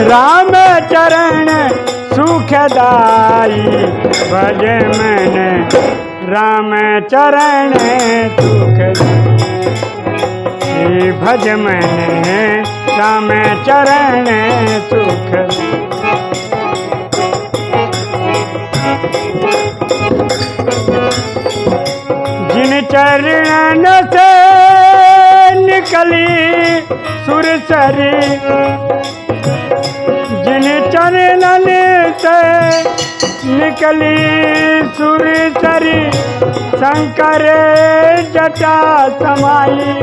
राम चरण सुखदाई, भज मन राम चरण सुखदाई। भज मन राम चरण सुख जिन चरण से निकली सुरसरी निकली सुरसरी शंकर जटा समाई।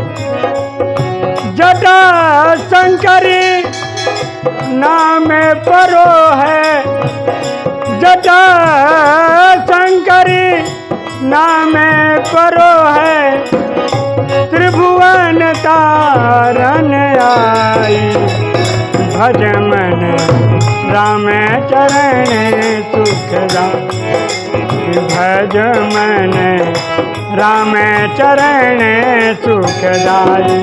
जटा शंकरी नाम परो है। जटा शंकरी नाम परो है। त्रिभुवन तारन आई। भज मन राम चरण सुखदा भज मन राम चरण सुखदाई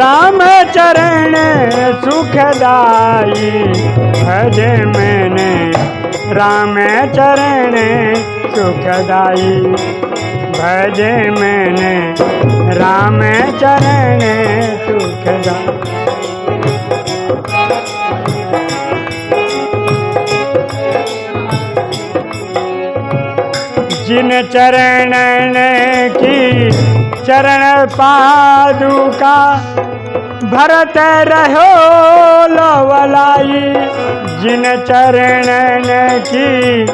राम चरण सुखदाई भज मन राम चरण सुखदाई। भज मन राम चरण सुखदाई। जिन चरण की चरण पादुका भरत रहो लवलाई, जिन चरण की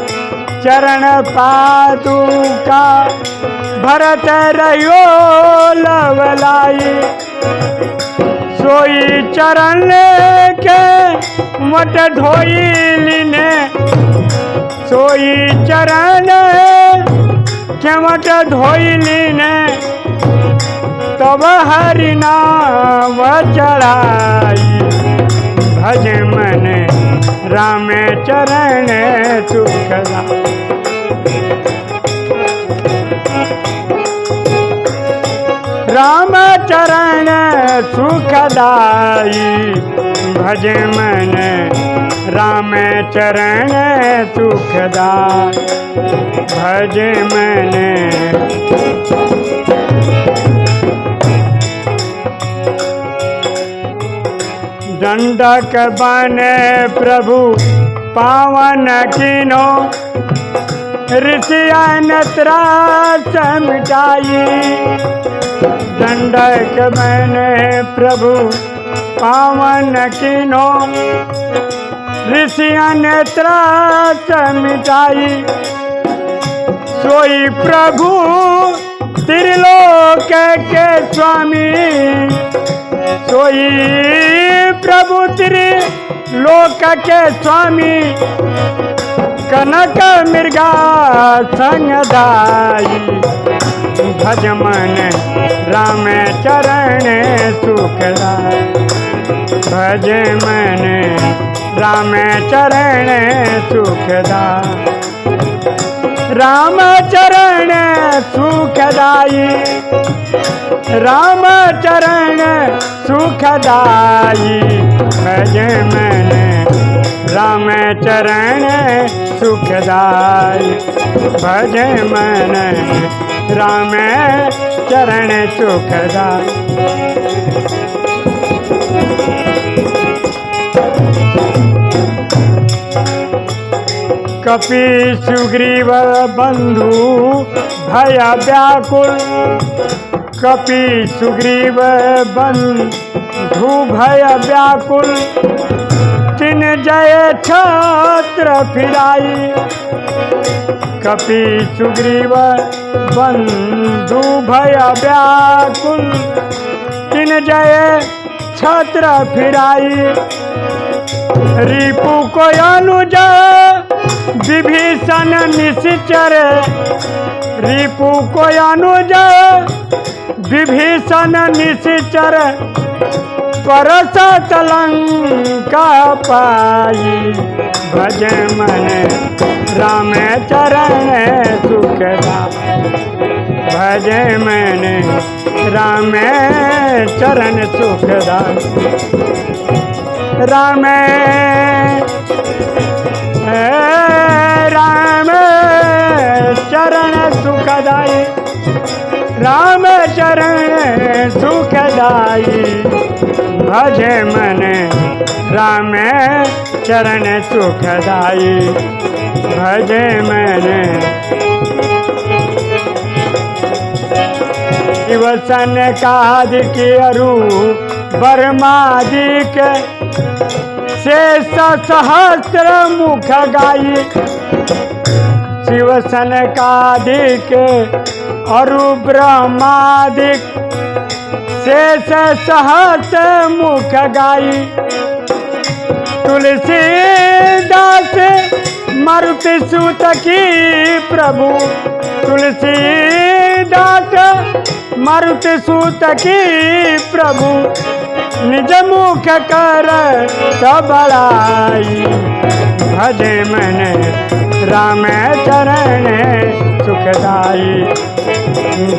चरण पादुका भरत रहो लवलाई, सोई चरण के मट धोई ने सोई चरण केवट धोइली ने तब हरि नाम चढ़ाई। भज मन राम चरण सुखदा राम चरण सुखदाई। भज मन राम चरण सुखदाई। भज मन दंडक बने प्रभु पावन किनो। ऋषियन त्रास मिटाई दंडक बने प्रभु पावन किनो। ऋषियन त्रास मिटाई सोई प्रभु त्रिलोक के स्वामी। सोई प्रभु त्रिलोक के स्वामी, कनक मृगा संगदाई। भज मन राम चरण सुखदाई। भज मन राम चरण सुखदाई। राम चरण सुखदाई राम चरण सुखदाई भज मन राम चरण सुखदाई भज मन राम चरण सुखदाई कपि सुग्रीव बंधु भय व्याकुल। कपि सुग्रीव बंधु भय व्याकुल। तिन जय छत्र फिराई। कपि सुग्रीव बंधु भय व्याकुल। तिन जय छत्र फिराई। रिपु को अनुज, विभीषण निश्चर। रिपु को अनुज, विभीषण निश्चर। परस तलंका पाई, भज मन राम चरण सुखदा भज मैंने राम चरण सुखदाई राम। राम, चरण सुखदाई। राम, चरण सुखदाई। भजे मन, राम, चरण सुखदाई। भजे मन। शिवसन कादिक अरु बर्मादिक शेष सहस्र मुख गाई। शिवसन कादिक अरु ब्रह्मादिक शेष सहस्र मुख गाई। तुलसीदास मारुति सुत की प्रभु। तुलसीदास मारुति सुत की प्रभु, निज मुख कर सबड़ाई भजे मन राम चरण सुखदाई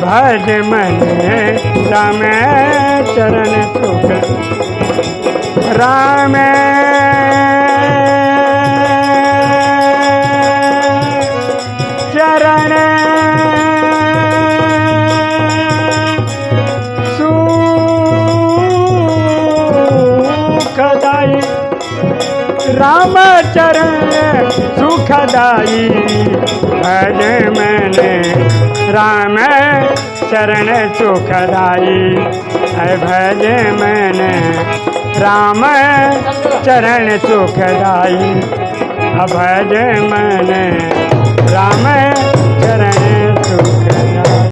भज मन राम चरण सुख राम राम चरण सुखदाई भज मैंने राम चरण सुखदाई है भज मैंने राम चरण सुखदाई भज मैंने राम चरण